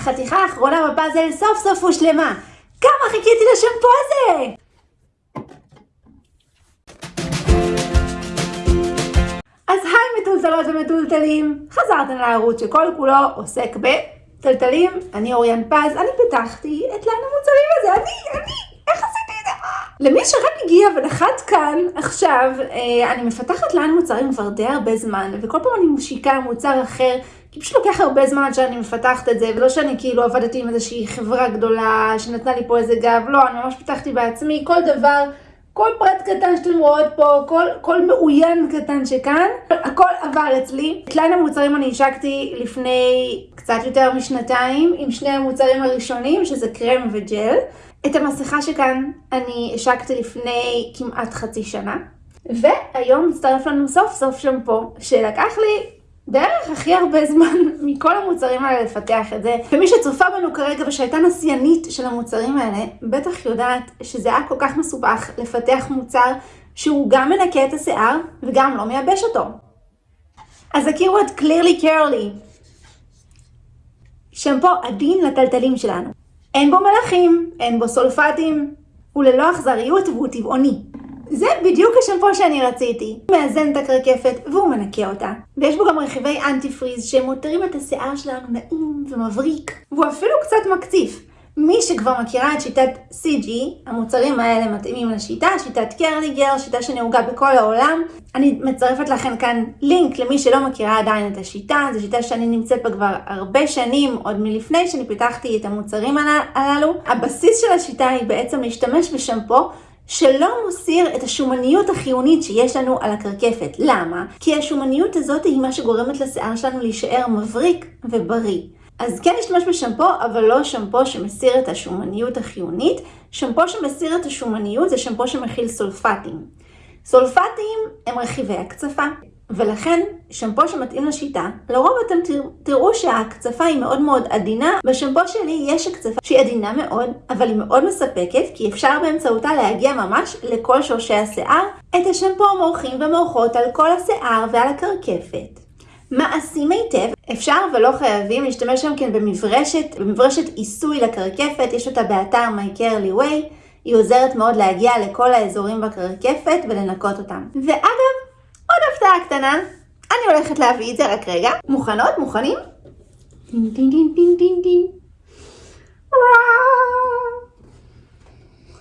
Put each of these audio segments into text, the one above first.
החתיכה האחרונה בפאזל סוף סוף הושלמה. כמה חיכיתי לשמפו הזה! אז היי מתולתלות ומתולתלים, חזרתם לערוץ שכל כולו עוסק בתלתלים, אני אוריאן פז, אני פיתחתי את ליין המוצרים הזה, אני, אני, איך עשיתי את זה? למי שרק הגיע ונחת כאן עכשיו, אה, אני מפתחת ליין מוצרים כבר די הרבה זמן, וכל פעם אני משיקה מוצר אחר, כי פשוט לוקח הרבה זמן שאני מפתחת את זה, ולא שאני כאילו עבדתי עם איזושהי חברה גדולה שנתנה לי פה איזה גב, לא, אני ממש פיתחתי בעצמי, כל דבר. כל פרט קטן שאתם רואות פה, כל, כל מאוין קטן שכאן, הכל עבר אצלי. את ליין המוצרים אני השקתי לפני קצת יותר משנתיים, עם שני המוצרים הראשונים, שזה קרם וג'ל. את המסכה שכאן אני השקתי לפני כמעט חצי שנה. והיום מצטרף לנו סוף סוף שמפו, שלקח לי בערך הכי הרבה זמן מכל המוצרים האלה לפתח את זה. ומי שצופה בנו כרגע ושהייתה נסיינית של המוצרים האלה, בטח יודעת שזה היה כל כך מסובך לפתח מוצר שהוא גם מנקה את השיער וגם לא מייבש אותו. אז הכירו את clearly curly. שמפו עדין לטלטלים שלנו. אין בו מלחים, אין בו סולפטים, הוא ללא אכזריות והוא טבעוני. זה בדיוק השמפו שאני רציתי. הוא מאזן את הקרקפת והוא מנקה אותה. ויש בו גם רכיבי אנטי פריז שמותרים את השיער שלנו נעים ומבריק. והוא אפילו קצת מקציף. מי שכבר מכירה את שיטת CG, המוצרים האלה מתאימים לשיטה, שיטת קרליגר, שיטה שנהוגה בכל העולם. אני מצרפת לכם כאן לינק למי שלא מכירה עדיין את השיטה, זו שיטה שאני נמצאת בה כבר הרבה שנים, עוד מלפני שאני פיתחתי את המוצרים הללו. הבסיס של השיטה היא בעצם להשתמש בשמפו שלא מוסיר את השומניות החיונית שיש לנו על הקרקפת. למה? כי השומניות הזאת היא מה שגורמת לשיער שלנו להישאר מבריק ובריא. אז כן להשתמש בשמפו, אבל לא שמפו שמסיר את השומניות החיונית. שמפו שמסיר את השומניות זה שמפו שמכיל סולפטים. סולפטים הם רכיבי הקצפה. ולכן שמפו שמתאים לשיטה, לרוב אתם תראו שההקצפה היא מאוד מאוד עדינה. בשמפו שלי יש הקצפה שהיא עדינה מאוד, אבל היא מאוד מספקת, כי אפשר באמצעותה להגיע ממש לכל שורשי השיער. את השמפו מורחים ומורחות על כל השיער ועל הקרקפת. מעשים היטב, אפשר ולא חייבים להשתמש גם כן במברשת, במברשת עיסוי לקרקפת, יש אותה באתר My Curly Way, היא עוזרת מאוד להגיע לכל האזורים בקרקפת ולנקות אותם. ואגב, הפתעה קטנה, אני הולכת להביא את זה רק רגע. מוכנות? מוכנים? דין דין דין דין דין.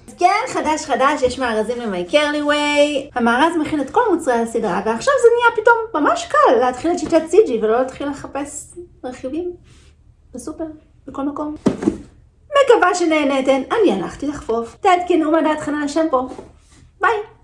אז כן, חדש חדש, יש מארזים ל-My Curly Way. המארז מכין את כל מוצרי הסדרה, ועכשיו זה נהיה פתאום ממש קל להתחיל את שיטת CG ולא להתחיל לחפש רכיבים בסופר, בכל מקום. מקווה שנהנתן, אני הלכתי לחפוף. תעדכנו מה דעתכם על השמפו. ביי.